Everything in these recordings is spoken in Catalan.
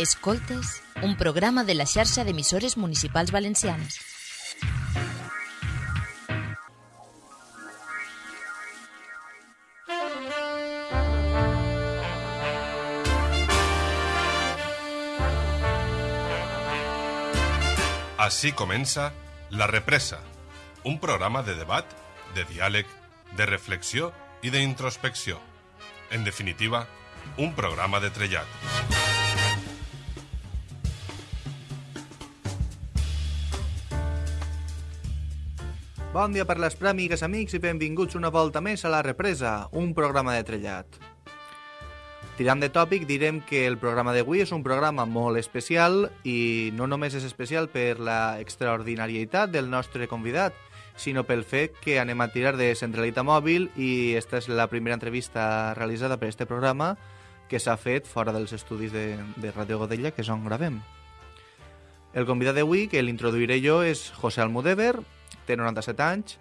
Escoltes, un programa de la xarxa d'emissores municipals valencianes. Així comença La Represa, un programa de debat, de diàleg, de reflexió i d'introspecció. En definitiva, un programa de trellat. Bon dia per les prèmigues, amics, i benvinguts una volta més a La Represa, un programa de trellat. Tirant de tòpic, direm que el programa d'avui és un programa molt especial i no només és especial per la extraordinarietat del nostre convidat, sinó pel fet que anem a tirar de centralitat mòbil i esta és la primera entrevista realitzada per este programa que s'ha fet fora dels estudis de, de Radio Godella, que és on gravem. El convidat d'avui, que l'introduiré jo, és José Almudever, té 97 anys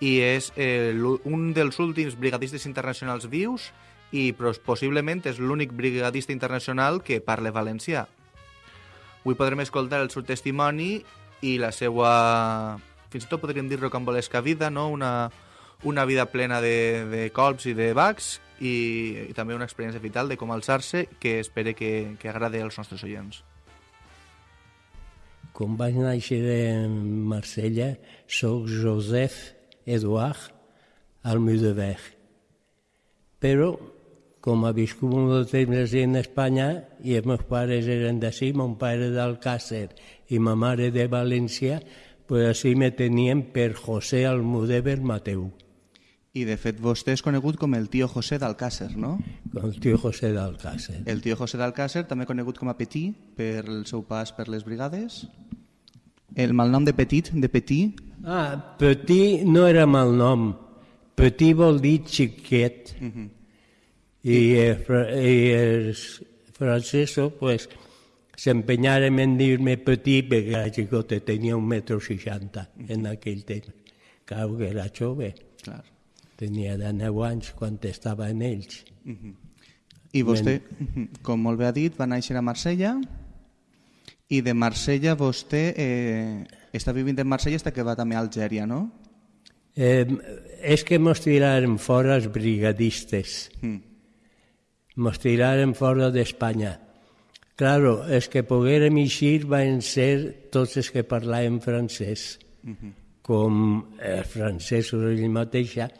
i és eh, un dels últims brigadistes internacionals vius i possiblement és l'únic brigadista internacional que parla valencià. Avui podrem escoltar el seu testimoni i la seva, fins i tot podríem dir rocambolesca vida, no? una, una vida plena de, de colps i de bacs i, i també una experiència vital de com alçar-se que espere que, que agrade als nostres oients. Com vaig néixer a Marsella, sóc Josep Eduard Almudever. Però, com ha viscut molt de temps en Espanya i els meus pares eren d'ací, mon pare d'Alcàcer i ma mare de València, pues així me tenien per José Almudever Mateu. I de fet vostè és conegut com el tio José d'Alcàcer, no? Com el tio José d'Alcàcer. El tio José d'Alcàcer, també conegut com a Petit per el seu pas per les brigades. El malnom de Petit, de Petit? Ah, Petit no era malnom. Petit vol dir xiquet. Uh -huh. I, eh, i els francesos, pues, s'empenyaren en dir-me petit perquè la xicota tenia un metro seixanta en aquell temps. Clar, que era jove. Clar. Tenia de 9 anys quan estava en ells. Uh -huh. I vostè, Men... com molt bé ha dit, va néixer a Marsella i de Marsella vostè eh, està vivint en Marsella està que va també a Algèria, no? Eh, és que mos tiraren fora els brigadistes. Mm. Mos tiraren fora d'Espanya. Claro, els que poguérem eixir van ser tots els que parlaven francès, mm -hmm. com els francesos ell mateixa,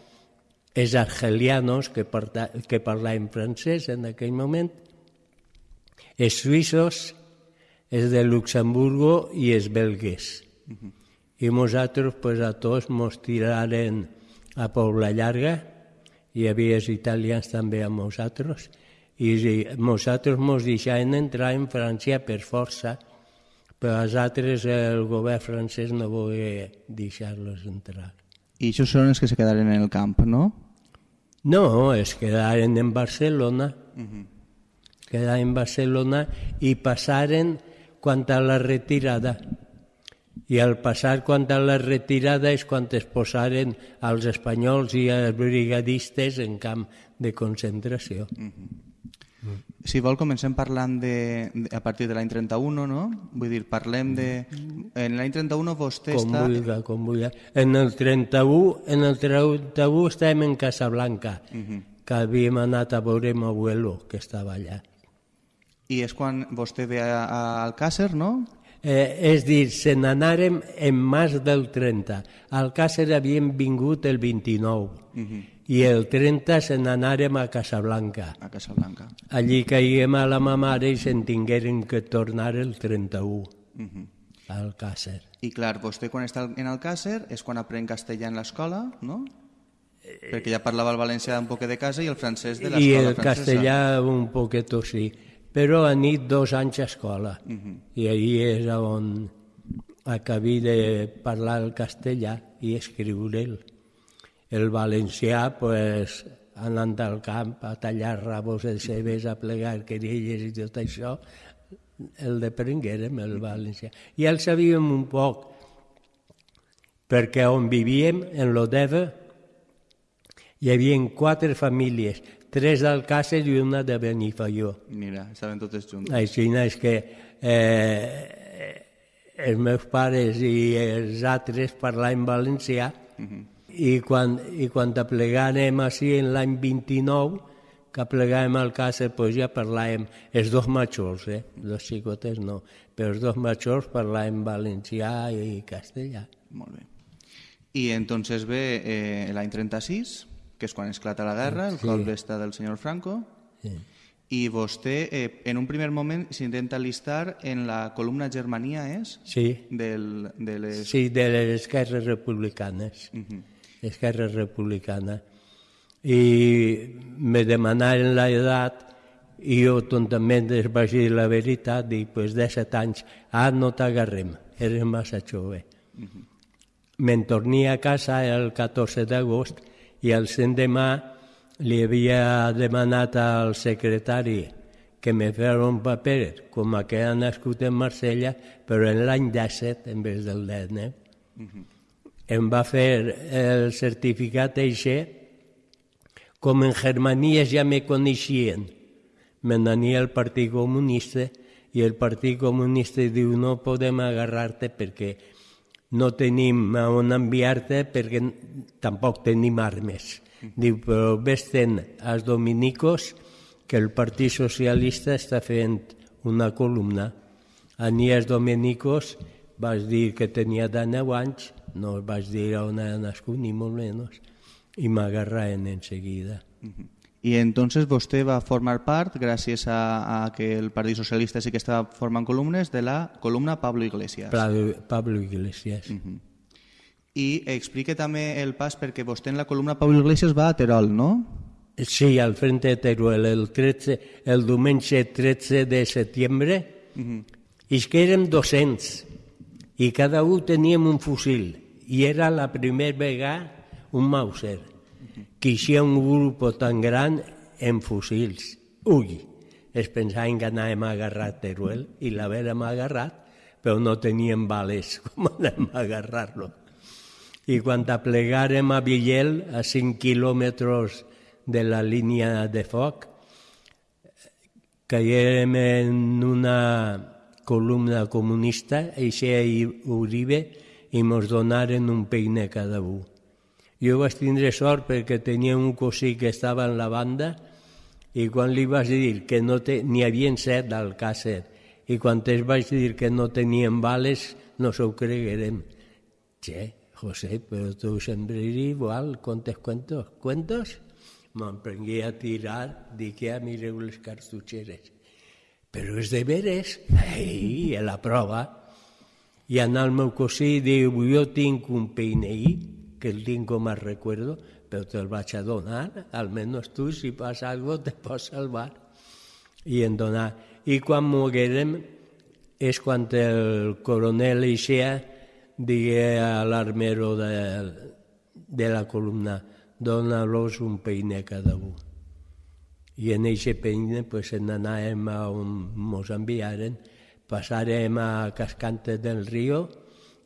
els argelianos que, parla, que parlaven francès en aquell moment, els suïssos, els de Luxemburgo i els belgues. Uh -huh. I nosaltres, pues, a tots, mos tiraren a Pobla Llarga, hi havia els italians també amb nosaltres, i nosaltres mos deixaven entrar en França per força, però els altres el govern francès no volia deixar-los entrar. I això són els que se quedaren en el camp, no? No, es quedaren en Barcelona. Uh -huh. Quedaren en Barcelona i passaren quant a la retirada. I al passar quant a la retirada és quan es posaren els espanyols i els brigadistes en camp de concentració. Mm -hmm. Si vol, comencem parlant de, de, a partir de l'any 31, no? Vull dir, parlem de... En l'any 31 vostè com està... Vulga, com vulga. En el 31, en el 31 estàvem en Casablanca, uh -huh. que havíem anat a veure meu abuelo, que estava allà. I és quan vostè ve a, a Alcàsser, no? Eh, és dir, se n'anàrem en març del 30. A Alcàsser havíem vingut el 29. Uh -huh. I el 30 se n'anàrem a Casablanca. A Casablanca. Allí caiguem a la ma mare i se'n tingueren que tornar el 31. Uh -huh. A Alcàsser. I clar, vostè quan està en Alcàsser és quan aprèn castellà en l'escola, no? Perquè ja parlava el valencià un poc de casa i el francès de l'escola francesa. I el francesa. castellà un poquet, sí però a nit dos anys a escola. Uh -huh. I ahir és on acabé de parlar el castellà i escriure'l. El valencià, pues, anant al camp a tallar rabos de cebes, a plegar querelles i tot això, el deprenguérem, el valencià. I el sabíem un poc, perquè on vivíem, en l'Odeva, hi havia quatre famílies, tres d'Alcàsser i una de Benifaió. Mira, estaven totes juntes. Així és que eh, els meus pares i els altres parlaven valencià i, quan, i quan aplegàrem així en l'any 29, que aplegàvem al Càcer, pues ja parlàvem, els dos majors, eh? els xicotes no, però els dos majors parlàvem valencià i castellà. Molt bé. I entonces ve eh, l'any 36, que és quan esclata la guerra, el Sí. cop d'esta del senyor Franco, Sí. i vostè eh, en un primer moment s'intenta alistar en la columna Germania, és? Sí, Del, de les... sí, de les esquerres republicanes. Mhm. Esquerra Republicana. I me demanaren l'edat i jo tontament els vaig dir la veritat, dic, pues de set anys, ah, no t'agarrem, eres massa jove. Me'n tornia a casa el 14 d'agost i el demà li havia demanat al secretari que me fes un paper com a que ha nascut en Marsella, però en l'any 17 en vez del 19. Em va fer el certificat eixe com en Germania ja me coneixien. Me n'ania el Partit Comunista i el Partit Comunista diu no podem agarrar-te perquè no tenim a on enviar-te perquè tampoc tenim armes. Diu, però vés-te'n als dominicos que el Partit Socialista està fent una columna. Ani als dominicos vaig dir que tenia de 9 anys, no vaig dir on era nascut ni molt menys, i m'agarraven en seguida. I entonces vostè va formar part, gràcies a, a que el Partit Socialista sí que estava formant columnes, de la columna Pablo Iglesias. Pablo, Pablo Iglesias. I explique també el pas perquè vostè en la columna Pablo Iglesias va a Terol, no? Sí, al frente de Teruel, el, 13, el diumenge 13 de setembre, i és que érem 200, i cada un teníem un fusil, i era la primera vegada un Mauser, que hi un grup tan gran en fusils. Ui, es pensaven que anàvem a agarrar Teruel, i l'havérem agarrat, però no teníem bales com anem a agarrar-lo. I quan aplegàrem a Villel, a 5 quilòmetres de la línia de foc, caiem en una columna comunista, Eixe i Uribe, i mos donaren un peine cada un. Jo vaig tindre sort perquè tenia un cosí que estava en la banda i quan li vaig dir que no te, n'hi havia set al càcer i quan es vaig dir que no tenien bales no s'ho creguerem. Che, José, pero tú siempre eres igual, contes cuentos. ¿Cuentos? M'emprengué a tirar, dic, ja mireu les cartutxeres. Però és de veres. Ei, a la prova. I anar al meu cosí diu, jo tinc un peineí, que el tinc com a recuerdo, però te'l vaig a donar, almenys tu, si passa algo, te pots salvar. I en donar. I quan moguérem és quan el coronel Ixea digué a l'armero de, de la columna dona-los un peine a cada un. I en eixe peine pues, en anàvem a on mos enviaren, passarem a Cascante del Río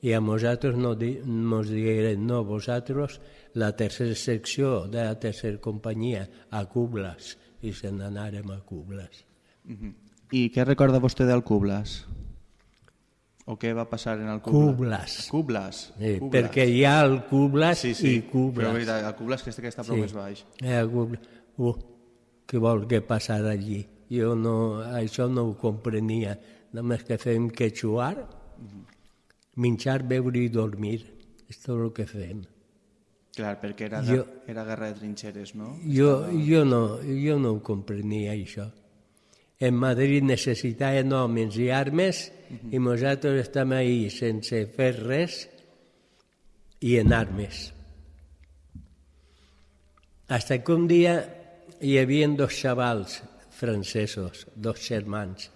i a nosaltres no di, mos digueren no, vosaltres la tercera secció de la tercera companyia a Cublas i se n'anàrem a Cublas. I què recorda vostè del Cublas? O què va passar en el Cublas? Cublas. Cublas. Sí, Cublas. perquè hi ha el Cublas sí, sí. i Cublas. Però veritat, el Cublas que, este que està prou Sí. més baix. Eh, algú- uh, què vol que passar allí? Jo no, això no ho comprenia. Només que fem que xuar, menjar, beure i dormir. És tot el que fem. Clar, perquè era, Jo- era guerra de trinxeres, no? Jo, jo, no, jo no ho comprenia, això. En Madrid necessitaven homes i armes i nosaltres estem ahí sense fer res i en armes. Hasta que un dia hi havia dos xavals francesos, dos germans,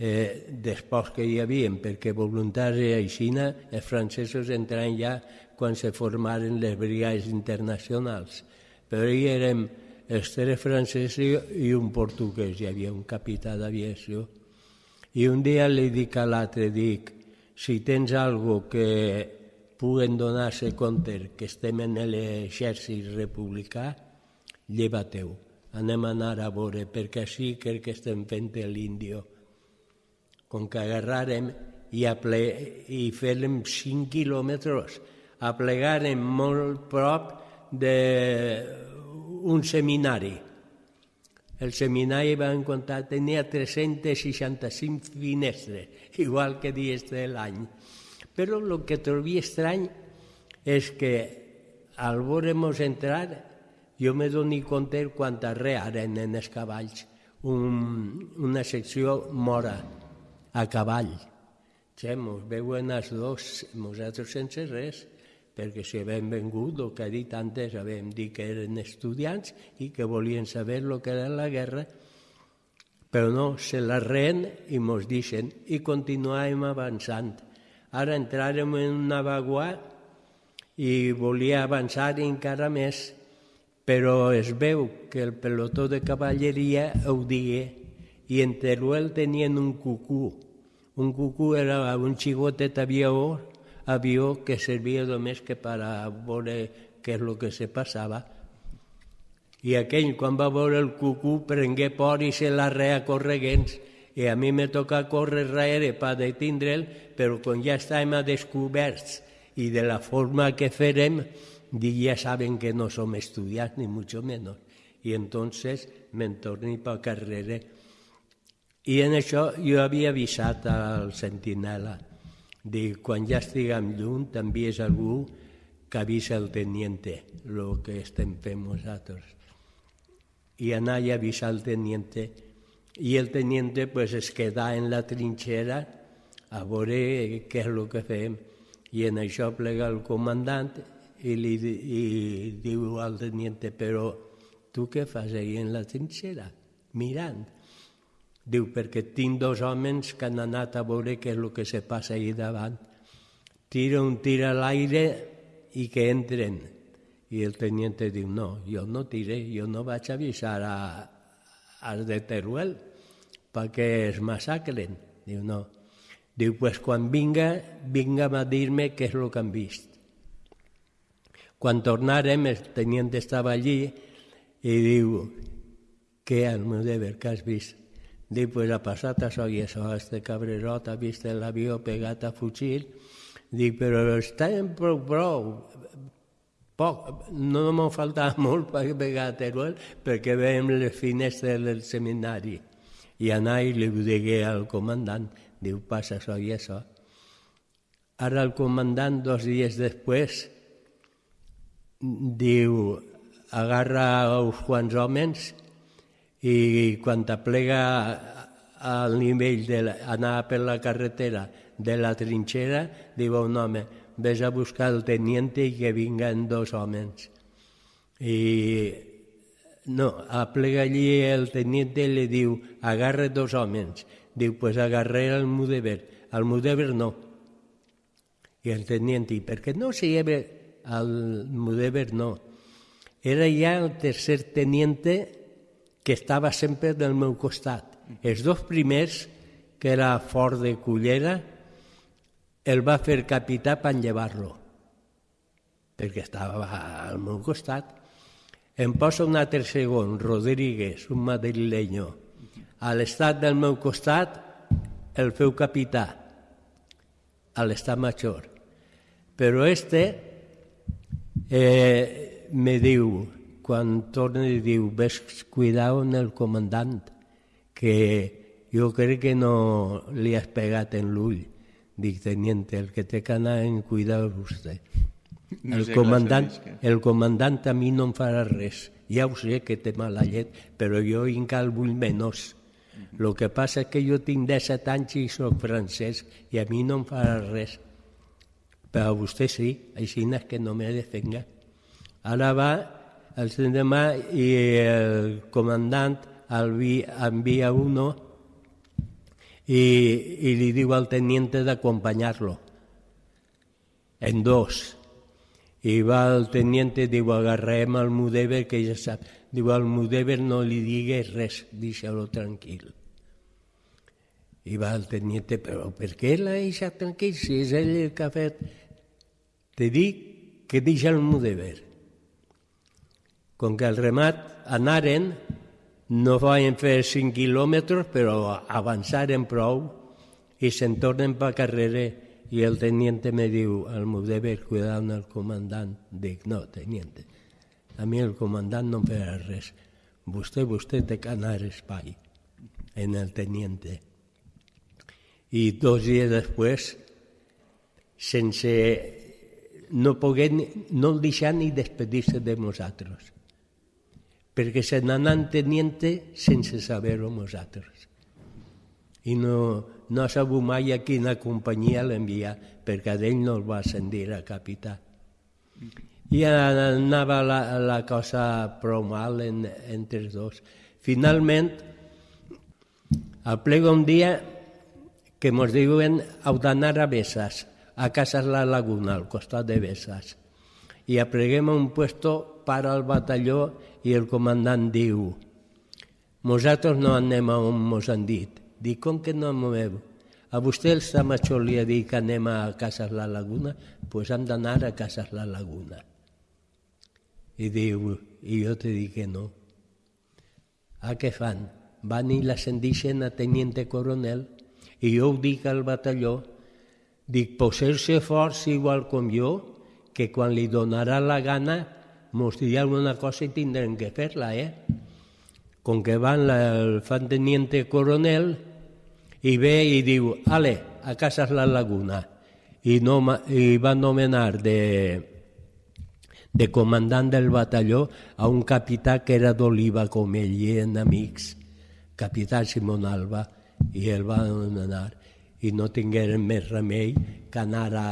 eh, després que hi havia, perquè voluntaris a Xina, els francesos entraran ja quan se formaren les brigades internacionals. Però hi érem els tres francesos i un portuguès, hi havia un capità d'aviació. I un dia li dic a l'altre, dic, si tens algo que puguen donar-se compte que estem en l'exèrcit republicà, lleva-teu, anem a anar a veure, perquè així crec que estem fent l'índio. Com que agarrarem i, aple i fèrem 5 quilòmetres, aplegarem molt prop d'un seminari. El seminari va comptar, tenia 365 finestres, igual que dies de l'any. Però el que trobi estrany és que al veure-nos entrar jo me doni compte quanta rearen en els cavalls. Un, una secció mora a cavall. Ja, mos veuen els dos, nosaltres sense res, perquè si havem vengut, el que ha dit antes, havem dit que eren estudiants i que volien saber el que era la guerra, però no, se la reen i mos deixen i continuàvem avançant. Ara entràrem en una vaguà i volia avançar encara més, però es veu que el pelotó de cavalleria ho digué i en Teruel tenien un cucú. Un cucú era un xigotet aviador avió que servia només que per a veure què és el que se passava. I aquell, quan va veure el cucú, prengué por i se la rea correguents. I a mi me toca córrer darrere per detindre'l, però quan ja estàvem a descoberts i de la forma que farem, ja saben que no som estudiants, ni mucho menos. I entonces me'n torni per carrera. I en això jo havia avisat al sentinela de quan ja estiguem lluny t'envies algú que avisa el teniente el que estem fent nosaltres. I anar i avisar el teniente i el teniente pues, es queda en la trinxera a veure què és el que fem. I en això plega el comandant i li i diu al teniente, però tu què fas ahí en la trinxera? Mirant. Diu, perquè tinc dos homes que han anat a veure què és el que se passa ahí davant. Tira un tir a l'aire i que entren. I el teniente diu, no, jo no tiré, jo no vaig avisar a, als de Teruel perquè es massacren. Diu, no. Diu, pues quan vinga, vinga a dir-me què és el que han vist. Quan tornarem, el teniente estava allí i diu, què, Almudever, que has vist? Dic, pues ha passat això i això, este cabrerot ha vist l'avió pegat a fugir. Dic, però estem prou, prou, poc, no m'ha faltat molt per pegar a Teruel perquè veiem les finestres del seminari. I anar i li digué al comandant, diu, passa això i això. Ara el comandant, dos dies després, diu, agarra uns quants homes i quan t'aplega al nivell d'anar per la carretera de la trinxera, diu un home, ves a buscar el teniente i que vinguen dos homes. I no, aplega allí el teniente i li diu, agarre dos homes. Diu, pues agarré el Mudever. Al Mudever no. I el teniente, i per què no se lleva al Mudever? No. Era ja el tercer teniente que estava sempre del meu costat. Els dos primers, que era fort de cullera, el va fer capità per llevar-lo, perquè estava al meu costat. Em posa un altre segon, Rodríguez, un madrileño. A l'estat del meu costat el feu capità, a l'estat major. Però este eh, me diu, quan torna i diu ves cuidao en el comandant, que jo crec que no li has pegat en l'ull. Dic, teniente, el que té que anar en cuidar vostè. No el, comandant, el comandant a mi no em farà res. Ja ho sé que té mala llet, però jo encara vull menys. El que passa és que jo tinc 17 anys i soc francès i a mi no em farà res. Però a vostè sí, així és que no me defenga. Ara va el l'endemà i el comandant envia uno i, i li diu al teniente d'acompanyar-lo en dos. I va el teniente, diu, agarrem al Mudever, que ja sap. Diu, al Mudever no li digues res, deixa-lo tranquil. I va el teniente, però per què l'ha deixat tranquil si és ell el que ha fet? Te dic que deixa el Mudever com que el remat anaren, no van fer 5 quilòmetres, però avançaren prou i se'n tornen per carrera i el teniente me diu, el meu deber cuidar el comandant. Dic, no, teniente, a mi el comandant no em res. Vostè, vostè té que anar espai en el teniente. I dos dies després, sense no pogué, no deixar ni despedir-se de nosaltres, perquè se n'anant teniente sense saber-ho nosaltres. I no, no ha sabut mai a quina companyia l'enviar, perquè d'ell no el va ascendir a capità. I anava la, la cosa prou mal en, entre els dos. Finalment, aplega un dia que mos diuen heu d'anar a Bessas, a Casas La Laguna, al costat de Bessas. I apleguem un puesto para el batalló i el comandant diu nosaltres no anem a on mos han dit. Dic, com que no moveu? A vostè el Samachó li ha dit que anem a Casas La Laguna, doncs pues hem d'anar a Casas La Laguna. I diu, i jo te dic que no. A què fan? Van i l'ascendixen a teniente coronel i jo ho dic al batalló, dic, posar-se forts igual com jo, que quan li donarà la gana mos dirà una cosa i tindrem que fer-la, eh? Com que van la, el teniente coronel i ve i diu, ale, a casa la laguna. I, no, i va nomenar de, de comandant del batalló a un capità que era d'Oliva com ell i eren amics, capità Simon Alba, i el va nomenar i no tingueren més remei que anar a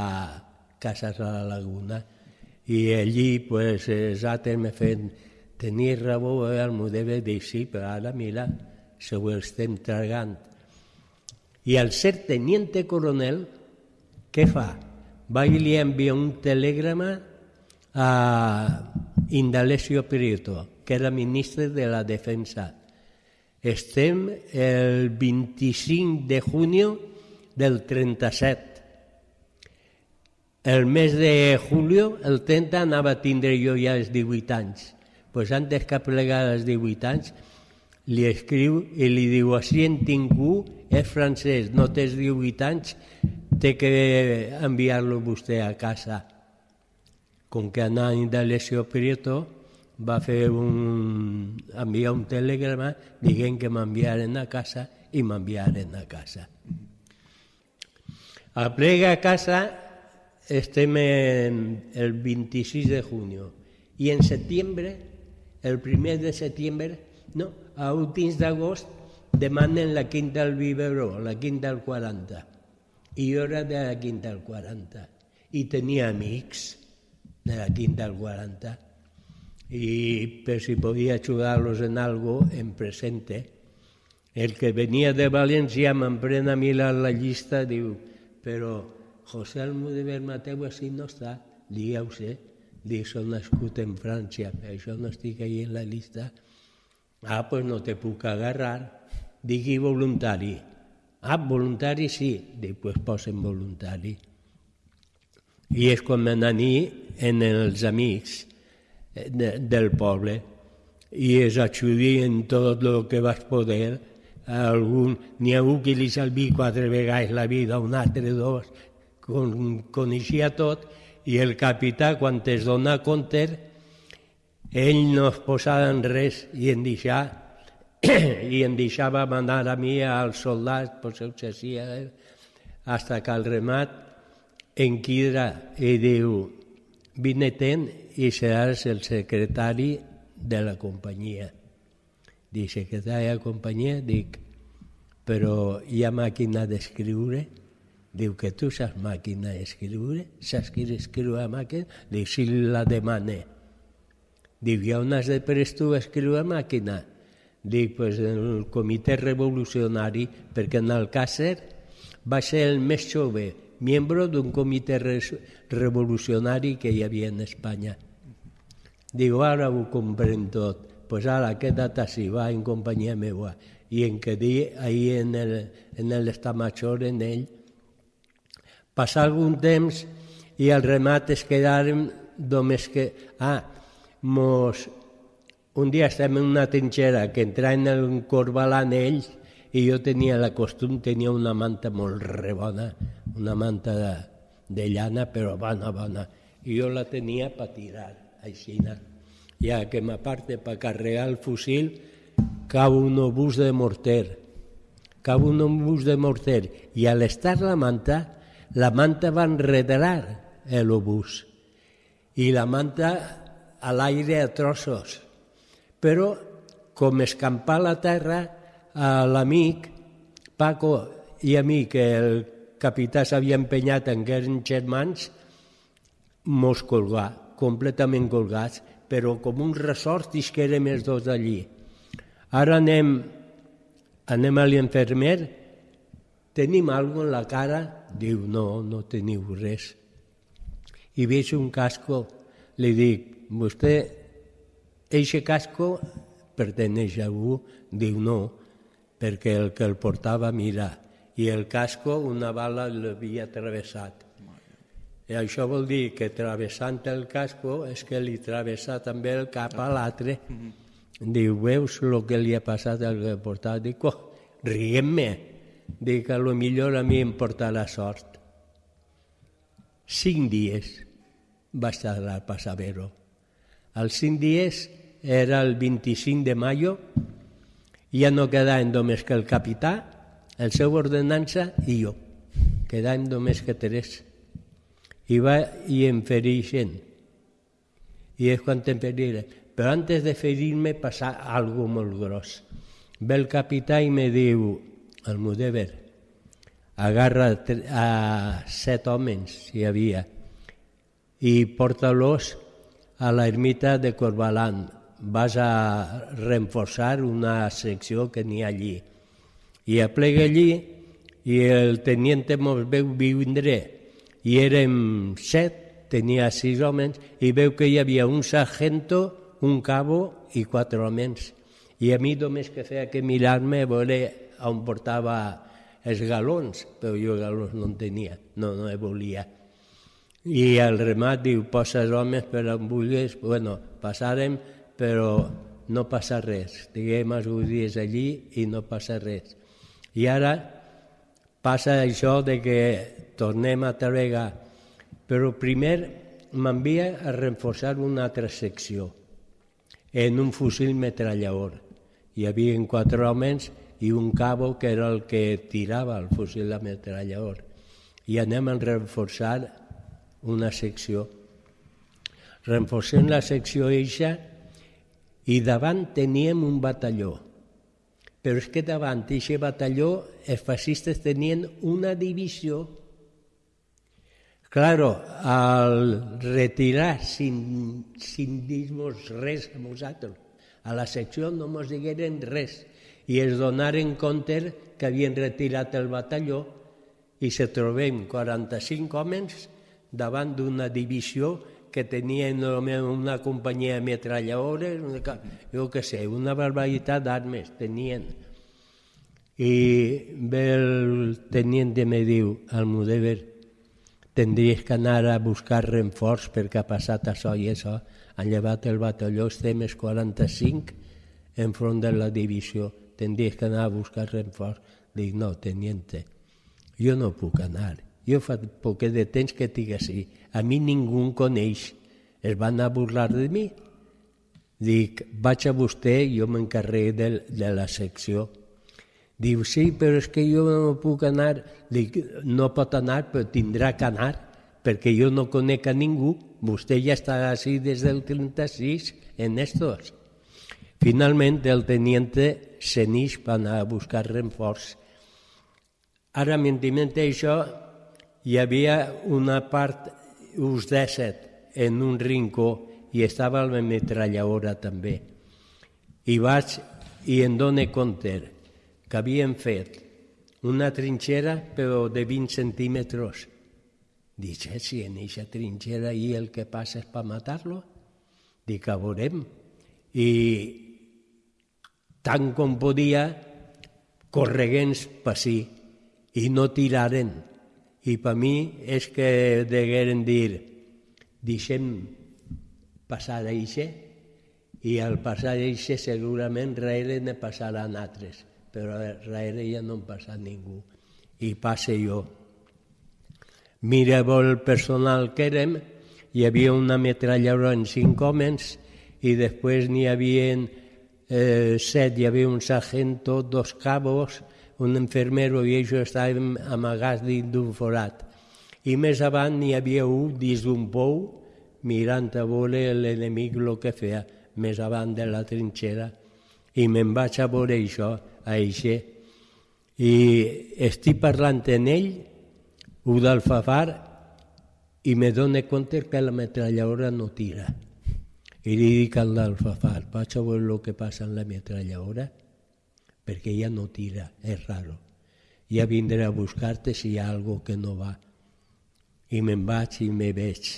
Cases a la Laguna. I allí, pues, altres me feien tenir raó, el meu deve dir però ara mira, se ho estem tragant. I al ser teniente coronel, què fa? Va i li envia un telegrama a Indalecio Prieto, que era ministre de la Defensa. Estem el 25 de junio del 37. El mes de julio, el 30, anava a tindre jo ja els 18 anys. pues antes que plegar els 18 anys, li escriu i li diu, així en tinc un, és francès, no tens 18 anys, té que enviar-lo vostè a casa. Com que anava de Lesio Prieto, va fer un, enviar un telegrama dient que m'enviaren a casa i m'enviaren a casa. A plega a casa estem en el 26 de junio i en setembre, el primer de setembre, no, a últims d'agost demanen la quinta al Viveró, la quinta al 40. I jo era de la quinta al 40. I tenia amics de la quinta al 40. I per si podia ajudar-los en algo, en presente. El que venia de València m'emprena a mi la, la llista, diu, però José Almudévar Mateu així no està. Sé, dic, soc nascut en França, per això no estic ahí en la llista. Ah, pues no te puc agarrar. Digui voluntari. Ah, voluntari sí. Dic, pues posen voluntari. I és quan m'anani en els amics de, del poble i es ajudir en tot el que vas poder. Algun, n'hi ha un que li salvi quatre vegades la vida, un altre dos, coneixia tot, i el capità, quan es dona compte, ell no es posava en res i en deixar, i en deixava manar a mi als soldats, pues ho hacía, hasta que al remat enquidra i diu, vine ten i seràs el secretari de la companyia. Dic, secretari de la companyia? Dic, però hi ha màquina d'escriure? Diu que tu saps màquina d'escriure? Saps qui escriu a màquina? Dic, si la demane. Diu, i on has de pres tu a escriure a màquina? Dic, pues en el comitè revolucionari, perquè en Alcácer va ser el més jove miembro d'un comitè revolucionari que hi havia en Espanya. Digo, ara ho comprenc tot. Pues ara, queda't així, va en companyia meva. I en ahí en el, en el estamachor, en ell. Passà algun temps i al remat es quedaren només que... Ah, mos, un dia estem en una trinxera que entraven en Corbalan ells i jo tenia la costum, tenia una manta molt rebona, una manta de, de llana, però bona, bona. I jo la tenia per tirar, així. Ja que m'aparte per carregar el fusil, cau un obús de morter, cau un obús de morter, i al estar la manta, la manta va enredar l'obús, i la manta a l'aire a trossos però com escampar la terra a l'amic, Paco i a mi, que el capità s'havia empenyat en que eren germans, mos colgà, completament colgats, però com un ressort i que érem els dos allí. Ara anem, anem a l'infermer, tenim alguna en la cara? Diu, no, no teniu res. I veig un casco, li dic, vostè Eixe casco perteneix a algú? Diu no, perquè el que el portava mira, i el casco una bala l'havia travessat. I això vol dir que travessant el casco és que li travessa també el cap a l'altre. Diu, veus el que li ha passat al que portava? Dic, oh, riguem-me. Dic, que lo millor a mi em portarà sort. Cinc dies va estar a Pasavero. Als cinc dies era el 25 de mayo, ja no quedaven només que el capità, el seu ordenança i jo. Quedàvem només que tres. I va i em fereixen. I és quan em feriren. Però antes de ferir-me passar algo molt gros. Ve el capità i me diu, el Mudever, agarra a set homes, hi havia, i porta-los a l'ermita de Corbalan, vas a reforçar una secció que n'hi ha allí. I aplega allí i el teniente mos veu vindre i érem set, tenia sis homes i veu que hi havia un sargento, un cabo i quatre homes. I a mi només que feia que mirar-me a veure on portava els galons, però jo galons no en tenia, no, no volia. I el remat diu, posa els homes per on vulguis, bueno, passàrem però no passa res. Diguem els dies allí i no passa res. I ara passa això de que tornem a treballar, però primer m'envia a reforçar una altra secció en un fusil metrallador. Hi havia quatre homes i un cabo que era el que tirava el fusil metrallador. I anem a reforçar una secció. Reforcem la secció eixa i davant teníem un batalló. Però és que davant d'aquest batalló els fascistes tenien una divisió. Claro, al retirar sin, sin dir-nos res a nosaltres, a la secció no ens digueren res i es donaren compte que havien retirat el batalló i se trobem 45 homes davant d'una divisió que tenien una companyia de metralladores, jo què sé, una barbaritat d'armes tenien. I ve el teniente me diu, Almudever, tindries que anar a buscar renforç perquè ha passat això i això. Han llevat el batalló, estem els 45 enfront de la divisió. Tindries que anar a buscar renforç. Dic, no, teniente, jo no puc anar. Jo fa poc de temps que estic així. A mi ningú em coneix. Es van a burlar de mi. Dic, vaig a vostè, jo m'encarregué de, de la secció. Diu, sí, però és que jo no puc anar. Dic, no pot anar, però tindrà que anar, perquè jo no conec a ningú. Vostè ja està així des del 36 en estos. Finalment, el teniente se n'ix per anar a buscar renforç. Ara, mentre això, hi havia una part, uns 17, en un rincó i estava la metralladora també. I vaig i em dono compte que havien fet una trinxera però de 20 centímetres. Dic, eh, si en aquesta trinxera i el que passa és per matar-lo? Dic, a veurem. I tant com podia, correguents per si, i no tiraren i per mi és que degueren dir deixem passar d'això i al passar eixe segurament darrere ne passaran altres, però darrere ja no en passa ningú. I passe jo. Mireu el personal que érem, hi havia una metralladora en cinc homes i després n'hi havia eh, set, hi havia un sargento, dos cabos, un enfermero i ells estaven amagats dins d'un forat. I més avant n'hi havia un dins d'un pou mirant a veure l'enemic el que feia més avant de la trinxera i me'n vaig a veure això, a eixe, i estic parlant en ell, un d'alfafar, i me dono compte que la metralladora no tira. Dic al d'alfafar, vaig a veure el que passa en la metralladora, perquè ja no tira, és raro. Ja vindré a buscar-te si hi ha algo que no va. I me'n vaig i me veig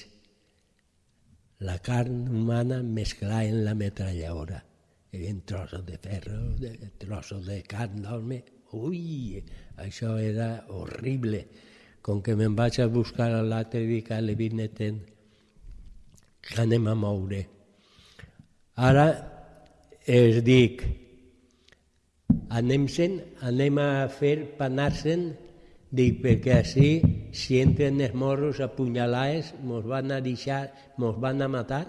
la carn humana mesclada en la metralladora. Hi havia trossos de ferro, de, trossos de carn d'home. Ui, això era horrible. Com que me'n vaig a buscar a l'altre dic a l'Evineten que anem a moure. Ara es dic, anem-se'n, anem a fer panar-se'n Dic, perquè així, si entren els morros apunyalats, mos van a deixar, mos van a matar,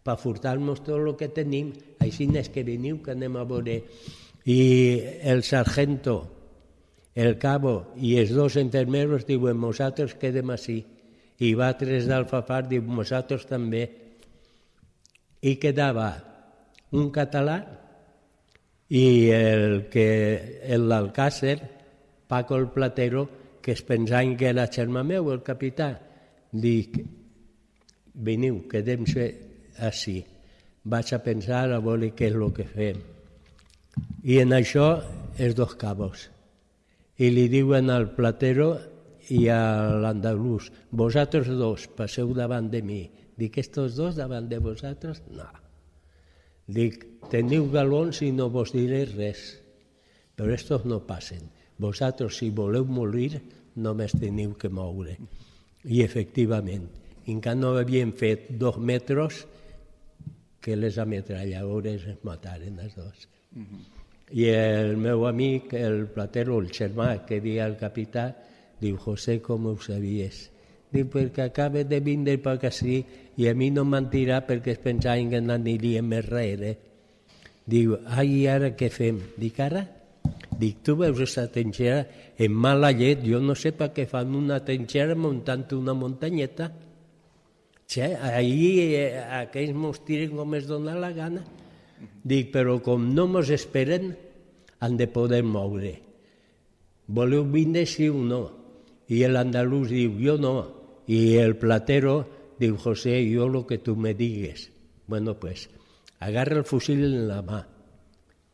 per furtar-nos tot el que tenim, així és que veniu, que anem a veure. I el sargento, el cabo i els dos enfermeros diuen, nosaltres quedem així. I va tres d'Alfafar, diu, nosaltres també. I quedava un català i el que l'Alcàcer, Paco el Platero, que es pensaven que era germà meu, el capità. Dic, veniu, quedem-se així. Vaig a pensar a veure què és el que fem. I en això, els dos cabos. I li diuen al Platero i a l'andalús, vosaltres dos passeu davant de mi. Dic, estos dos davant de vosaltres? No. Dic, teniu galons i no vos diré res, però estos no passen. Vosaltres, si voleu morir, només teniu que moure. I efectivament, encara no havien fet dos metres que les ametralladores es mataren els dos. Uh -huh. I el meu amic, el platero, el germà, que dia el capità, diu, José, com ho sabies? Diu, perquè acaba de vindre per ací i a mi no m'han tirat perquè es pensaven que n'aniríem més rere. Diu, ai, ara què fem? Dic, ara? Dic, tu veus aquesta trinxera en mala llet, jo no sé per què fan una trinxera muntant una muntanyeta. Sí, ahir eh, aquells mos tiren com es dona la gana. Dic, però com no mos esperen, han de poder moure. Voleu vindre sí o no? I l'andalús diu, jo no. I el platero diu, José, jo lo que tu me digues. Bueno, pues, agarra el fusil en la mà,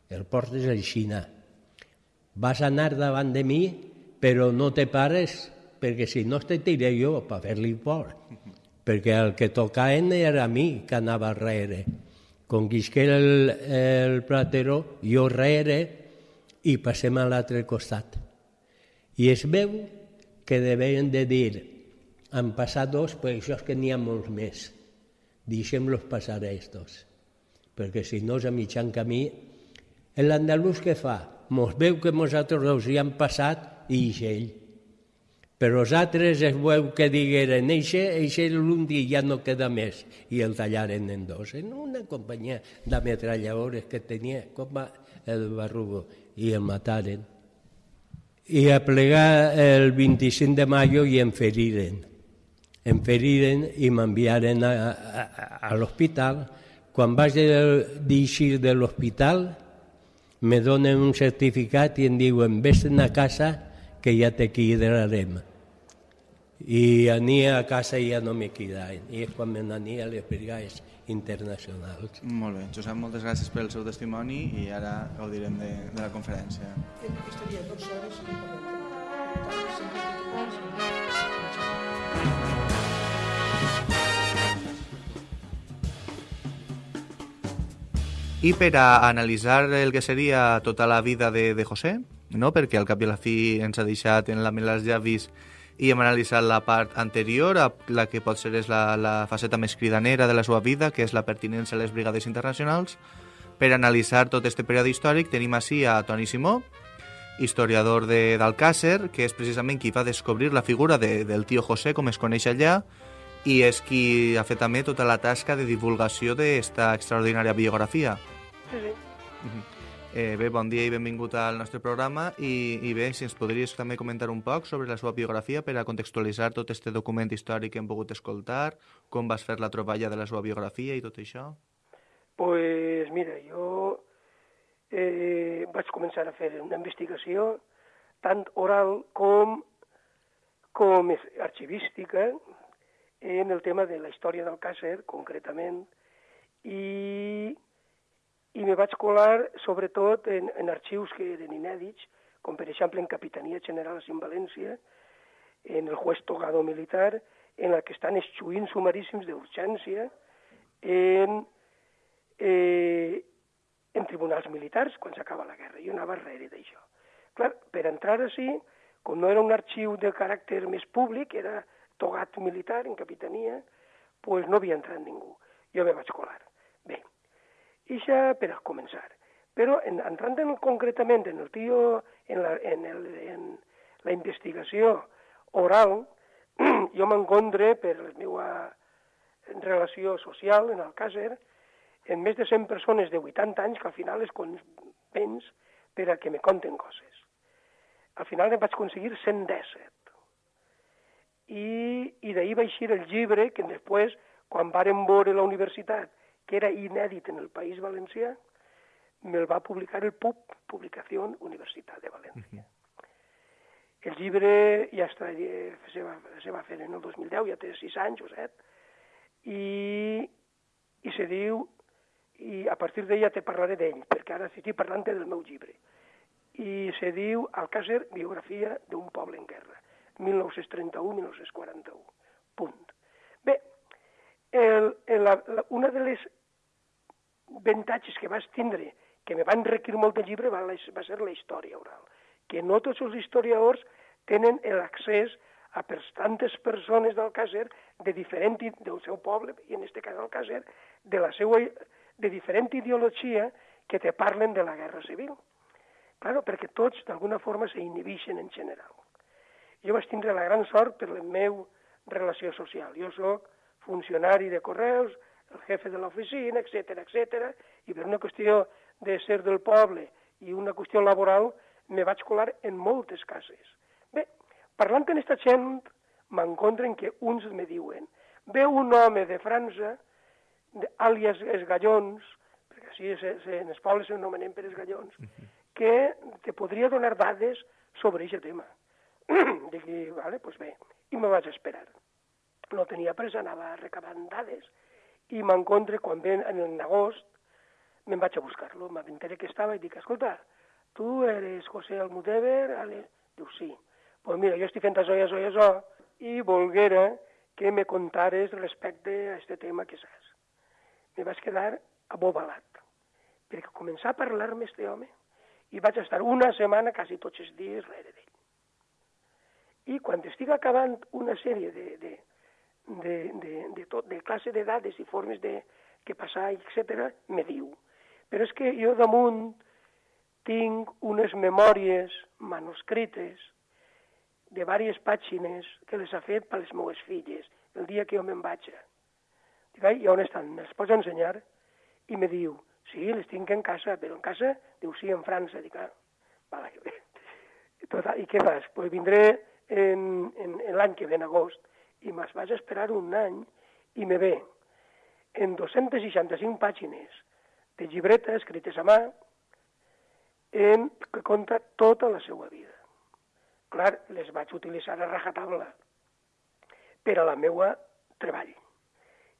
el portes a Xina, vas a anar davant de mi, però no te pares, perquè si no te tiré jo per fer-li por. Perquè el que tocaven era a mi que anava darrere. Com el, el platero, jo darrere i passem a l'altre costat. I es veu que devien de dir, han passat dos, però això és que n'hi ha molts més. Deixem-los passar a estos. Perquè si no és a mitjan camí, l'andalús què fa? mos veu que nosaltres els hi han passat i ell. Però els altres es veu que digueren eixe, eixe l'un dia ja no queda més i el tallaren en dos. En una companyia d'ametralladores que tenia com el barrugo i el mataren. I a plegar el 25 de maio i em feriren. Em feriren i m'enviaren a, a, a l'hospital. Quan vaig d'eixir de l'hospital, me donen un certificat i em diuen vés a casa que ja te quedarem. I ania a casa i ja no me quedaven. I és quan me n'ania a les brigades internacionals. Molt bé, Josep, moltes gràcies pel seu testimoni i ara gaudirem de, de la conferència. Estaria dues hores i I per a analitzar el que seria tota la vida de, de José, no? perquè al cap i a la fi ens ha deixat en la mel als llavis i hem analitzat la part anterior, a la que pot ser és la, la faceta més cridanera de la seva vida, que és la pertinença a les brigades internacionals. Per analitzar tot este període històric tenim així a Toni Simó, historiador d'Alcàsser, que és precisament qui va descobrir la figura de, del tio José, com es coneix allà, i és qui ha fet també tota la tasca de divulgació d'esta extraordinària biografia. Sí, sí. Uh -huh. Eh, bé, bon dia i benvingut al nostre programa i, i bé, si ens podries també comentar un poc sobre la seva biografia per a contextualitzar tot este document històric que hem pogut escoltar, com vas fer la troballa de la seva biografia i tot això? pues mira, jo eh, vaig començar a fer una investigació tant oral com, com arxivística en el tema de la història del Càcer, concretament, i, i me vaig colar sobretot en, en arxius que eren inèdits, com per exemple en Capitania General en València, en el juez togado militar, en la que estan esxuint sumaríssims d'urgència, en, eh, en tribunals militars quan s'acaba la guerra. Jo anava darrere d'això. Clar, per entrar així, com no era un arxiu de caràcter més públic, era togat militar en capitania, pues no havia entrat ningú. Jo me vaig colar. Bé, ja per a començar. Però en, entrant en, concretament en el tio, en la, en el, en la investigació oral, jo m'encontre per la meva relació social en el Càcer, en més de 100 persones de 80 anys que al final les convenç per a que me conten coses. Al final em vaig aconseguir 117. I, i d'ahir va eixir el llibre que després, quan varen veure la universitat, que era inèdit en el País Valencià, me'l va publicar el PUB, Publicació Universitat de València. Uh -huh. El llibre ja està, se, va, se va fer en el 2010, ja té 6 anys o 7, i, i se diu i a partir d'ella te parlaré d'ell, perquè ara estic parlant del meu llibre. I se diu Alcàcer, biografia d'un poble en guerra, 1931-1941. Punt. Bé, el, el, la, una de les avantatges que vas tindre, que me van requerir molt del llibre, va, va ser la història oral. Que no tots els historiadors tenen l'accés a per tantes persones d'Alcàcer de diferent del seu poble, i en aquest cas Alcàcer, de la seva de diferent ideologia que te parlen de la guerra civil. Claro, perquè tots d'alguna forma s'inhibixen en general. Jo vaig tindre la gran sort per la meva relació social. Jo sóc funcionari de correus, el jefe de l'oficina, etc etc. i per una qüestió de ser del poble i una qüestió laboral me vaig colar en moltes cases. Bé, parlant amb aquesta gent, m'encontren que uns me diuen ve un home de França àlies esgallons, perquè així se, se, en els pobles s'anomenem per esgallons, -huh. que te podria donar dades sobre aquest tema. Dic, vale, pues bé, i me vaig esperar. No tenia pressa, anava recabant dades, i m'encontre quan ven en agost, me'n vaig a buscar-lo, m'aventaré que estava i dic, escolta, tu eres José Almudever? Ale? Diu, sí. Pues mira, jo estic fent això i això i això, i volguera que me contares respecte a aquest tema que saps me vaig quedar abobalat, perquè començar a parlar amb aquest home i vaig estar una setmana quasi tots els dies rere d'ell. I quan estic acabant una sèrie de, de, de, de, de, tot, de classe de dades i formes de que passar, etc., me diu. Però és que jo damunt tinc unes memòries manuscrites de diverses pàgines que les ha fet per les meves filles el dia que jo me'n vaig. Dic, i on estan? Me'ls pots ensenyar? I me diu, sí, les tinc en casa, però en casa? Diu, sí, en França. Dic, ah, vale. Total, I què fas? Pues vindré en, en, en l'any que ve, en agost, i me'ls vaig esperar un any i me ve en 265 pàgines de llibreta escrites a mà en que conta tota la seva vida. Clar, les vaig utilitzar a rajatabla per a la meua treball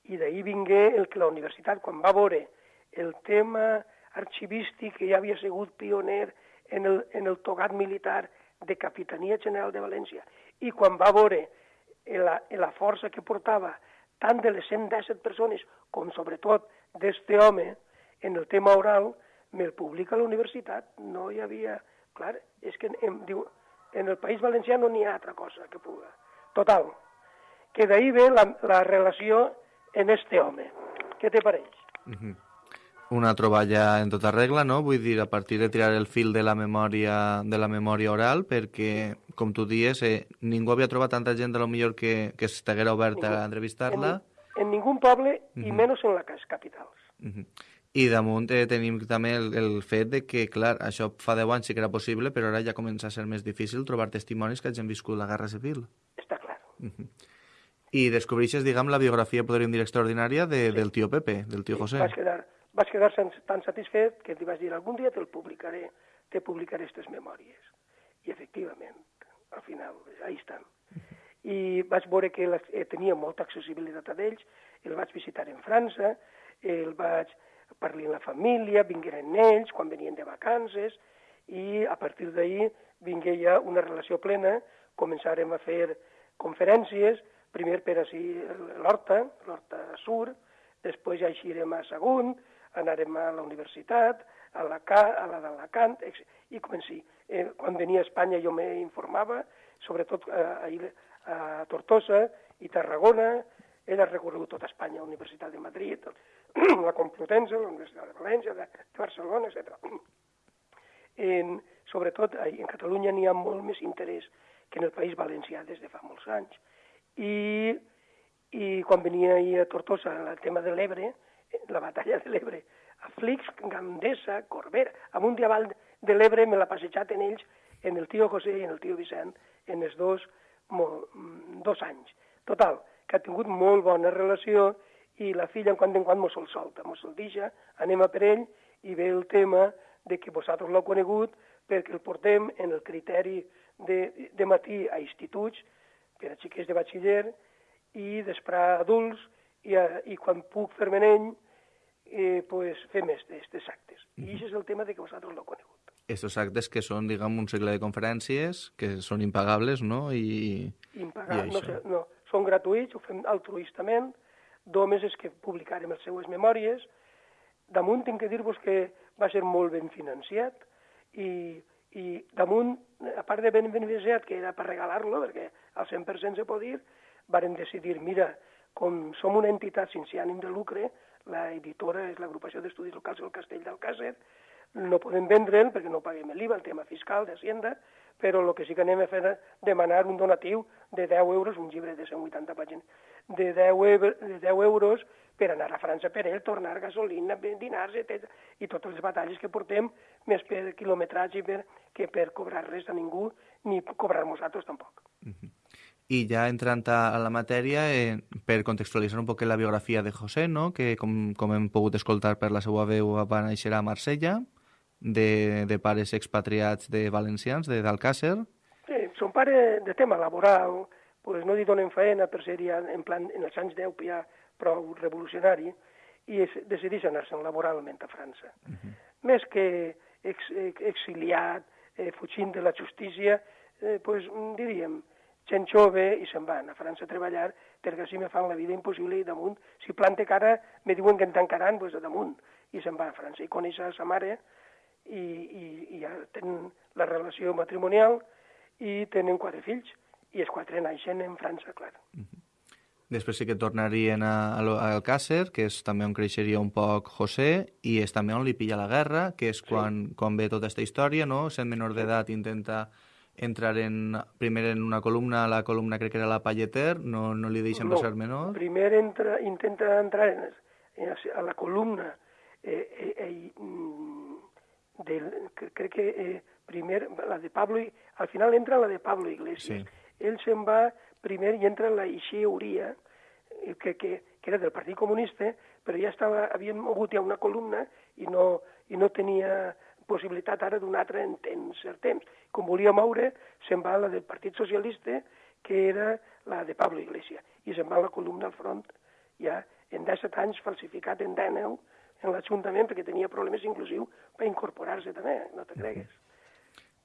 i d'ahir vingué el que la universitat, quan va veure el tema arxivístic que ja havia sigut pioner en el, en el togat militar de Capitania General de València, i quan va veure la, la força que portava tant de les 117 persones com sobretot d'este home en el tema oral, me'l publica a la universitat. No hi havia... Clar, és que em, diu, en el País Valencià no n'hi ha altra cosa que puga. Total, que d'ahir ve la, la relació en este home. Què te pareix? Uh -huh. Una troballa en tota regla, no? Vull dir, a partir de tirar el fil de la memòria, de la memòria oral, perquè, com tu dies, eh, ningú havia trobat tanta gent de lo millor que, que estiguera oberta Ningú. a entrevistar-la. En, en ningú poble, uh -huh. i menys en les capitals. Uh -huh. I damunt eh, tenim també el, el fet de que, clar, això fa 10 anys sí que era possible, però ara ja comença a ser més difícil trobar testimonis que hagin viscut la Guerra Civil. Està clar. Uh -huh. I descobreixes, diguem, la biografia, podríem dir, extraordinària de, del tio Pepe, del tio José. Vas quedar, vas quedar tan, satisfet que li vas dir algun dia te'l publicaré, te publicaré aquestes memòries. I efectivament, al final, ahí estan. I vaig veure que la, eh, tenia molta accessibilitat a ells, el vaig visitar en França, el vaig parlar amb la família, vingueren ells quan venien de vacances, i a partir d'ahir vingué ja una relació plena, començarem a fer conferències, primer per així l'Horta, l'Horta Sur, després ja eixirem a Sagunt, anarem a la universitat, a la, a la d'Alacant, i comenci. Eh, quan venia a Espanya jo m'informava, sobretot eh, ahir a Tortosa i Tarragona, ell ha recorregut tota Espanya, la Universitat de Madrid, la Complutense, la Universitat de València, de, de Barcelona, etc. En, sobretot, en Catalunya n'hi ha molt més interès que en el País Valencià des de fa molts anys. I, i quan venia ahir a Tortosa el tema de l'Ebre, la batalla de l'Ebre, a Flix, Gandesa, Corbera, amunt i avall de l'Ebre me l'ha passejat en ells, en el tio José i en el tio Vicent, en els dos, molt, mm, dos anys. Total, que ha tingut molt bona relació i la filla en quant en quant mos el solta, mos el deixa, anem a per ell i ve el tema de que vosaltres l'heu conegut perquè el portem en el criteri de, de matí a instituts per a xiquets de batxiller i després adults i, a, i quan puc fer-me ell eh, pues, fem aquests actes. I això és el tema de que vosaltres l'heu conegut. Estos actes que són, diguem, un segle de conferències, que són impagables, no? I, Impagar, I no, sé, no, són gratuïts, ho fem altruistament, només és que publicarem les seues memòries. Damunt tinc que dir-vos que va ser molt ben financiat i, i damunt, a part de ben financiat, que era per regalar-lo, perquè al 100% se pot dir, varen decidir, mira, com som una entitat sense ànim de lucre, la editora és l'agrupació d'estudis locals del Castell d'Alcàsser, no podem vendre'l perquè no paguem l'IVA, el tema fiscal d'Hacienda, però el que sí que anem a fer és demanar un donatiu de 10 euros, un llibre de 180 pàgines, de 10, euro, de 10 euros per anar a França per ell, tornar gasolina, dinars, etc. I totes les batalles que portem, més per quilometratge per, que per cobrar res a ningú, ni cobrar nosaltres tampoc. I ja entrant a, la matèria, eh, per contextualitzar un poc la biografia de José, no? que com, com hem pogut escoltar per la seva veu va néixer a Marsella, de, de pares expatriats de valencians, de d'Alcàsser. Sí, son pare de tema laboral, pues no li donen feina per ser ja en, plan, en els anys 10 ja prou revolucionari, i es, decideix anar-se'n laboralment a França. Uh -huh. Més que ex, ex, exiliat, eh, fugint de la justícia, eh, pues, diríem, gent jove i se'n van a França a treballar perquè així me fan la vida impossible i damunt, si plante cara, me diuen que em tancaran, pues a damunt, i se'n va a França. I coneix a sa mare i, i, i ja tenen la relació matrimonial i tenen quatre fills, i els quatre naixen en França, clar. Després sí que tornarien a, a, Alcàsser, que és també on creixeria un poc José, i és també on li pilla la guerra, que és quan, quan ve tota aquesta història, no? Sent menor d'edat intenta entrar en, primer en una columna, la columna crec que era la Palleter, no, no li deixen no, ser menor. Primer entra, intenta entrar en, en, a la columna eh, eh, eh, mm, del, crec que eh, primer la de Pablo, al final entra la de Pablo Iglesias. Sí. Ell se'n va primer i entra en la Ixeuria, eh, que, que, que era del Partit Comunista, però ja estava, havien mogut ja una columna i no, i no tenia possibilitat ara d'un altre en, en cert temps. Com volia moure, se'n va a la del Partit Socialista, que era la de Pablo Iglesias, i se'n va a la columna al front, ja en 17 anys falsificat en 19 en l'Ajuntament perquè tenia problemes inclusiu per incorporar-se també, no te cregues.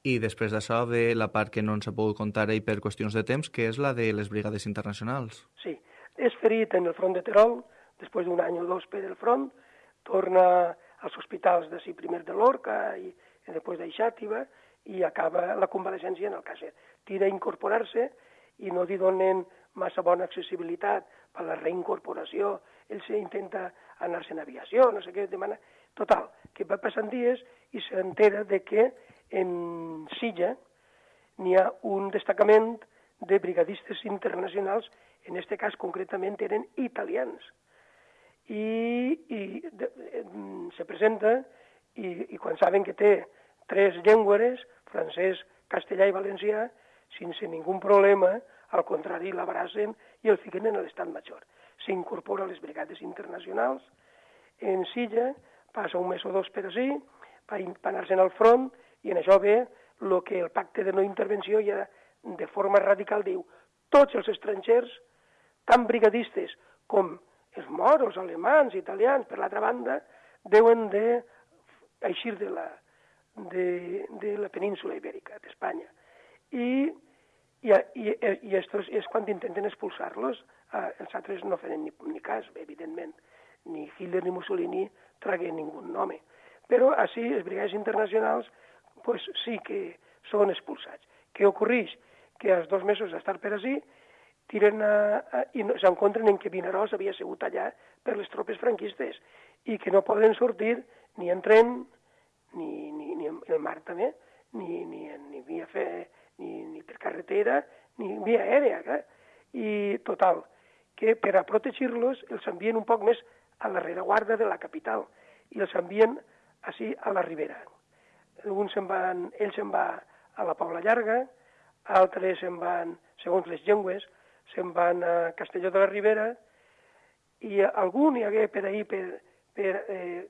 I després d'això ve la part que no ens ha pogut contar ell per qüestions de temps, que és la de les brigades internacionals. Sí, és ferit en el front de Terol, després d'un any o dos per el front, torna als hospitals de sí primer de Lorca i, i després d'Aixàtiva i acaba la convalescència en el Càcer. Tira a incorporar-se i no li donen massa bona accessibilitat per la reincorporació, ell intenta anar-se en aviació, no sé què, demana... Total, que va passant dies i s'entera de que en Silla n'hi ha un destacament de brigadistes internacionals, en aquest cas concretament eren italians. I, i de, de, se presenta i, i quan saben que té tres llengües, francès, castellà i valencià, sense ningú problema, al contrari, l'abracen i el fiquen en l'estat major. S'incorpora a les brigades internacionals, en Silla, passa un mes o dos per així, per anar-se'n al front, i en això ve el que el pacte de no intervenció ja de forma radical diu tots els estrangers, tant brigadistes com els moros, alemans, italians, per l'altra banda, deuen de eixir de la, de, de la península ibèrica, d'Espanya. I, i, i, i estos és quan intenten expulsar-los, eh, els altres no feren ni, ni cas, evidentment. Ni Hitler ni Mussolini tragué ningú nom. Però així els brigades internacionals pues, sí que són expulsats. Què ocorreix? Que als dos mesos d'estar per així tiren a, a, i no, s'encontren en que Vinaròs havia sigut allà per les tropes franquistes i que no poden sortir ni en tren, ni, ni, ni en el mar també, ni, ni, ni via fe, ni, ni per carretera, ni via aèria. Clar. I total, que per a protegir-los els envien un poc més a la rereguarda de la capital i els envien així a la ribera. Alguns se'n van, ells se'n va a la Paula Llarga, altres se'n van, segons les llengües, se'n van a Castelló de la Ribera, i algun hi hagué per ahir, per, per eh,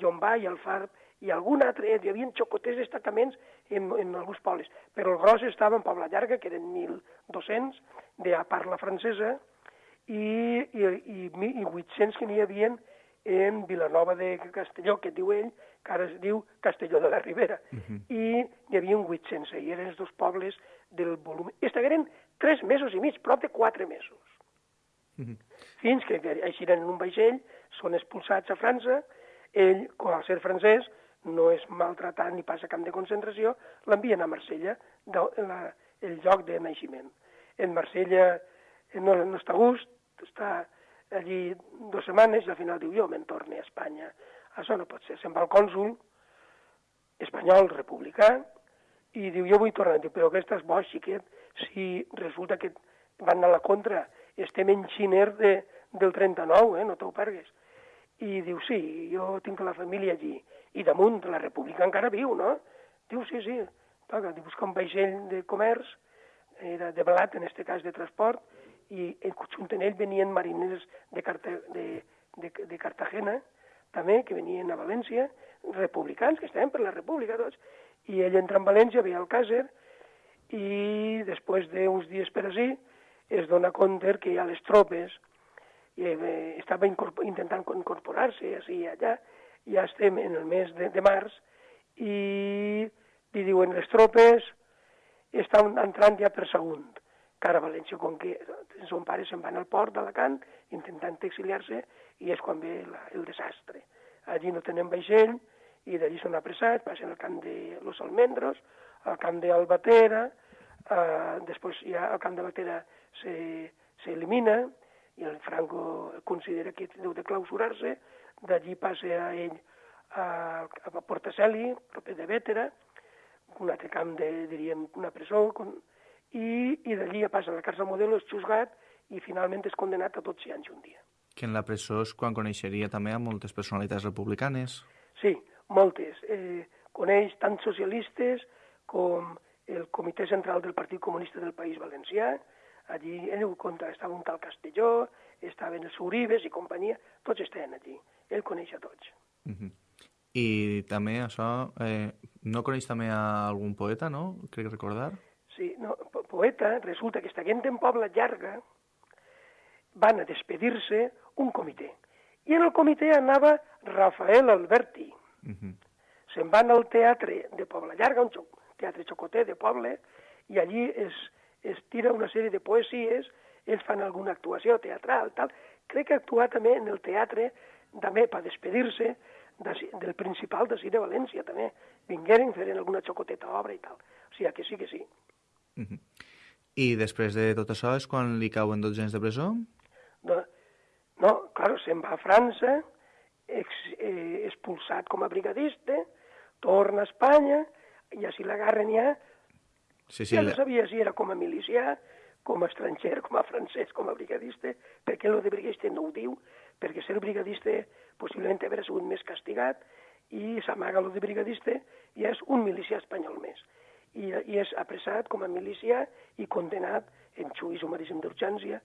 Llombà i Alfarb, i algun altre, hi havia xocoters destacaments en, en alguns pobles, però el gros estava en Pobla Llarga, que eren 1.200 de parla francesa, i, i, i, i 800 que n'hi havia en Vilanova de Castelló, que diu ell, que ara es diu Castelló de la Ribera. Uh -huh. I hi havia un 800, i eren els dos pobles del volum... I estagueren tres mesos i mig, prop de quatre mesos. Uh -huh. Fins que eixiren en un vaixell, són expulsats a França, ell, al ser francès, no és maltratat ni passa camp de concentració, l'envien a Marsella, de, la, el lloc de naixement. En Marsella no, no està a gust, està allí dues setmanes i al final diu jo me'n torne a Espanya. Això no pot ser. Se'n va al cònsul espanyol republicà i diu jo vull tornar. Diu, però que estàs boig, xiquet, si resulta que van a la contra, estem en xiner de, del 39, eh? no t'ho pergues. I diu, sí, jo tinc la família allí. I damunt, la república encara viu, no? Diu, sí, sí. Toca, diu, busca un vaixell de comerç, era de blat, en este cas de transport, i junt amb ell venien mariners de, Carta, de, de, de Cartagena, també, que venien a València, republicans, que estaven per la república tots, i ell entra en València, ve al Càcer, i després d'uns dies per així es dona compte que hi ha les tropes, eh, estava incorpor intentant incorporar-se així i allà, ja estem en el mes de, de març, i li diuen les tropes estan entrant ja per segon cara a València, com que son pare se'n van al port d'Alacant intentant exiliar-se i és quan ve la, el desastre. Allí no tenen vaixell i d'allí són apressats, passen al camp de Los Almendros, al camp d'Albatera, eh, després ja al camp de Batera s'elimina i el Franco considera que deu de clausurar-se, d'allí passa a ell a, a Portaceli, proper de Vétera, un altre camp de, diríem, una presó, con, i, i d'allí ja passa a la càrcel modelo, és xusgat i finalment és condenat a tots i anys un dia. Que en la presó és quan coneixeria també a moltes personalitats republicanes. Sí, moltes. Eh, coneix tant socialistes com el Comitè Central del Partit Comunista del País Valencià, allí ell ho conta, estava un tal Castelló, estaven els Uribes i companyia, tots estaven allí, ell coneix a tots. Uh -huh. I també això, eh, no coneix també a algun poeta, no? Crec recordar. Sí, no, poeta, resulta que estiguent en Pobla Llarga, van a despedir-se un comitè. I en el comitè anava Rafael Alberti. Uh -huh. Se'n van al teatre de Pobla Llarga, un teatre xocoter de poble, i allí es, es tira una sèrie de poesies, ells fan alguna actuació teatral, tal. Crec que actuar també en el teatre, també per despedir-se de, del principal de Cine València, també. Vingueren, feren alguna xocoteta obra i tal. O sigui, que sí que sí. Uh -huh. I després de tot això és quan li cauen 12 anys de presó? No, no clar, se'n va a França, ex, eh, expulsat com a brigadista, torna a Espanya, i així l'agarren ja, Sí, sí, ja no sabia si era com a milicià, com a estranger, com a francès, com a brigadista, perquè el de brigadista no ho diu, perquè ser brigadista possiblement haver sigut més castigat, i s'amaga el de brigadista i és un milicià espanyol més. I, i és apressat com a milicià i condenat en xuís sumaríssim d'urgència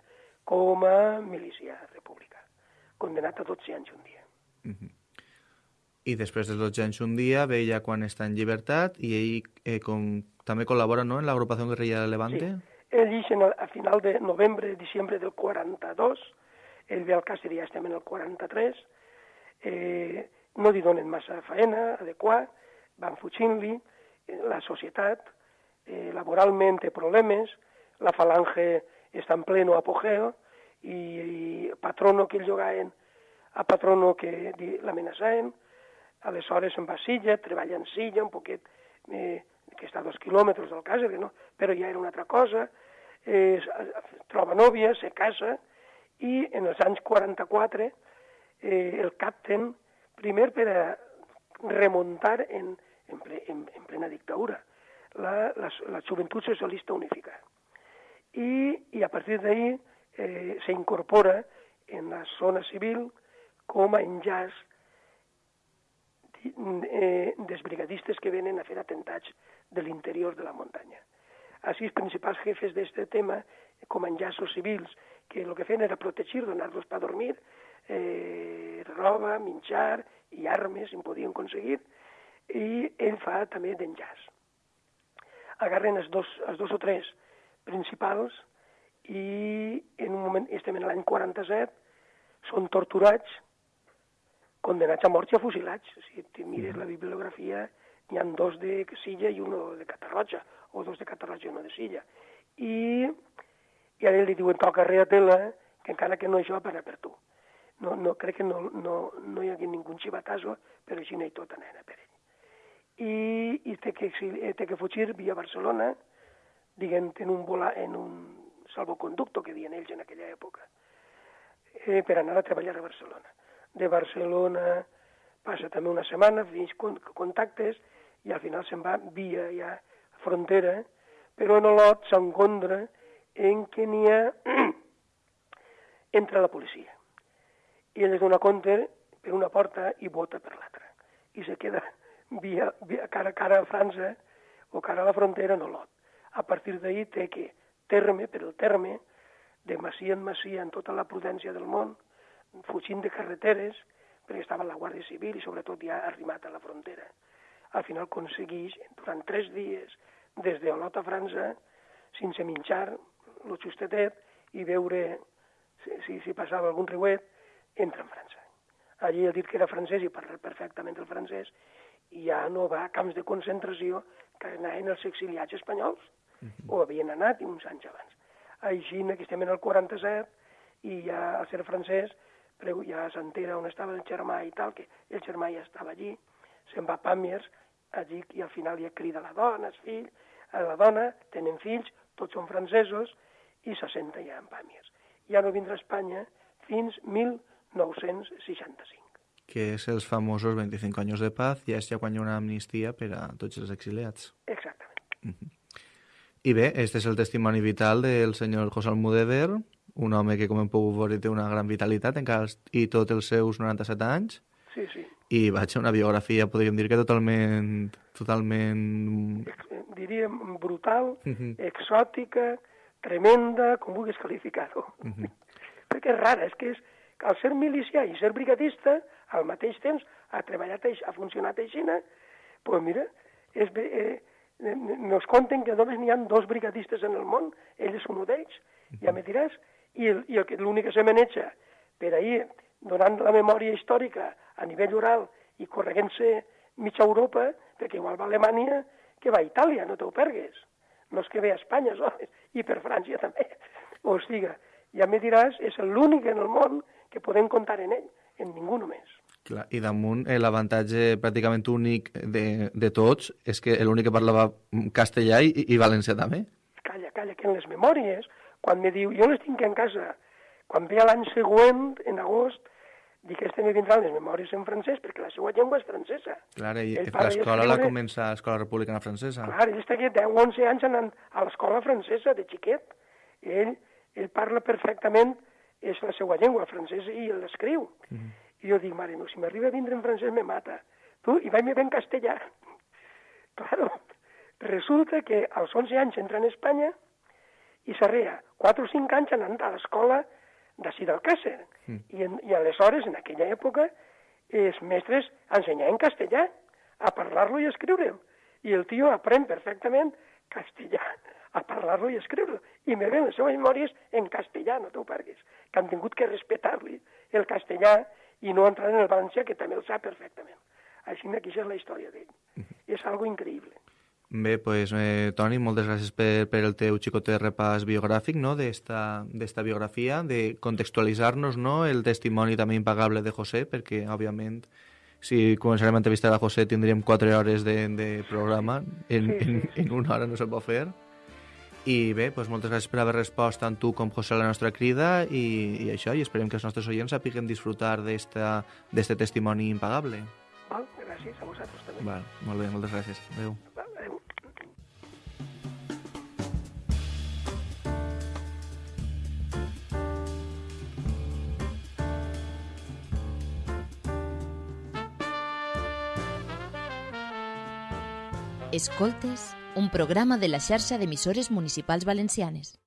com a milicià republicà. Condenat a 12 anys un dia. I després dels 12 anys un dia ve ja quan està en llibertat i ell eh, com, també col·labora no, en l'agrupació guerrilla de Levante. Ell ix en a final de novembre, diciembre del 42, ell ve al Càcer ja estem en el 43, eh, no li donen massa faena adequar, van fugint-li, eh, la societat eh, laboralment té problemes, la falange està en pleno apogeo, i, i patrono que el llogaven a patrono que l'amenaçaven, aleshores se'n va a Silla, treballa en Silla, un poquet, eh, que està a dos quilòmetres del que no, però ja era una altra cosa, eh, troba nòvia, se casa, i en els anys 44 eh, el capten, primer per a remuntar en, en, ple, en, en plena dictadura, la, la, la Joventut Socialista Unificada. I, i a partir d'ahí eh, se incorpora en la zona civil com a enllaç eh, dels brigadistes que venen a fer atentats de l'interior de la muntanya. Així, els principals jefes d'aquest tema, com enllaços civils, que el que feien era protegir, donar-los per dormir, eh, roba, menjar i armes, si en podien aconseguir, i ell fa també d'enllaç. Agarren els dos, els dos o tres principals i en un moment, estem en l'any 47, són torturats, condenats a mort i a fusilats. Si mires la bibliografia, n'hi ha dos de Silla i uno de Catarroja, o dos de Catarroja i uno de Silla. I, i a ell li diuen, toca tela, que encara que no això, para per tu. No, no, crec que no, no, no hi hagi ningú xivatazo, però així no hi tota nena per ell. I, i té, que, eh, té que fugir via Barcelona, diguem, en un, vola, en un salvoconducto que diuen ells en aquella època, eh, per anar a treballar a Barcelona. De Barcelona passa també una setmana, fins con contactes, i al final se'n va via ja frontera, però en Olot s'encontra en que n'hi ha entra la policia. I ell es dona compte per una porta i vota per l'altra. I se queda via, via, cara a cara a França o cara a la frontera en Olot. A partir d'ahir té que terme per el terme, de masia en masia, en tota la prudència del món, fugint de carreteres, perquè estava la Guàrdia Civil i sobretot ja arrimat a la frontera. Al final aconsegueix, durant tres dies, des d'Olot a França, sense menjar, lo justetet, i veure si, si, si passava algun riuet, entra en França. Allí ha dit que era francès i parla perfectament el francès, i ja no va a camps de concentració que anaven els exiliats espanyols, o havien anat uns anys abans. Així que estem en el 47 i ja al ser francès preu- ja s'entera on estava el germà i tal, que el germà ja estava allí, se'n va a Pàmies, allí i al final ja crida la dona, els fills, a la dona, tenen fills, tots són francesos, i s'assenta ja en Pàmies. Ja no vindrà a Espanya fins 1965. que és els famosos 25 anys de paz, ja és ja quan hi ha una amnistia per a tots els exiliats. Exactament. I bé, este és el testimoni vital del senyor José Almudévar, un home que, com hem pogut veure, té una gran vitalitat encara i tots els seus 97 anys, Sí, sí. I vaig a una biografia, podríem dir que totalment... totalment... Diríem brutal, Mhm. exòtica, tremenda, com vulguis qualificar-ho. Perquè és rara, és que és, al ser milicià i ser brigadista, al mateix temps ha treballat, ha funcionat així, doncs pues mira, és, eh, nos conten que només n'hi ha dos brigadistes en el món, ell és un d'ells, ja me diràs, i el- i l'únic que se maneja per ahir, donant la memòria històrica a nivell oral i correguent-se mitja Europa, perquè igual va a Alemanya que va a Itàlia, no t'ho pergues. No és que ve a Espanya, sols, i per França també. O sigui, ja me diràs, és l'únic en el món que podem comptar en ell, en ningú només. Clar, I damunt, eh, l'avantatge pràcticament únic de, de tots és que l'únic que parlava castellà i, i valencià també. Calla, calla que en les memòries, quan me diu, jo les tinc en casa, quan ve l'any següent, en agost, dic que este me vindran les memòries en francès, perquè la seva llengua és francesa. Clar, i l'escola la comença a l'Escola Republicana Francesa. Clar, ell està aquí 10 o 11 anys anant a l'escola francesa de xiquet. I ell, ell parla perfectament, és la seva llengua, francès, i l'escriu. Mm -hmm. I jo dic, mare, no, si m'arriba a vindre en francès me mata. Tu, i vaig bé en castellà. claro, resulta que als 11 anys entra en Espanya i s'arrea 4 o 5 anys anant a l'escola d'ací d'Alcàsser. Mm. I, en, I aleshores, en aquella època, els mestres ensenyaven castellà, a parlar-lo i escriure'l. I el tio aprèn perfectament castellà, a parlar-lo i a escriure-lo. I me ven les seves memòries en castellà, no t'ho parguis, que han tingut que respetar-li el castellà i no entrar en el valencià, que també el sap perfectament. Així que aquesta és la història d'ell. És algo increïble. Bé, pues, eh, Toni, moltes gràcies per, per el teu xicotet repàs biogràfic no? d'esta biografia, de contextualitzar-nos no? el testimoni també impagable de José, perquè, òbviament, si començarem a entrevistar a José tindríem 4 hores de, de programa, en, en, en una hora no se pot fer. I bé, pues, moltes gràcies per haver respost tant tu com José a la nostra crida i, i això, i esperem que els nostres oients sapiguen disfrutar d'este testimoni impagable. Val? Gràcies a vosaltres també. Val, molt bé, moltes gràcies. Adéu. Escoltes, un programa de la xarxa d'emissores municipals valencianes.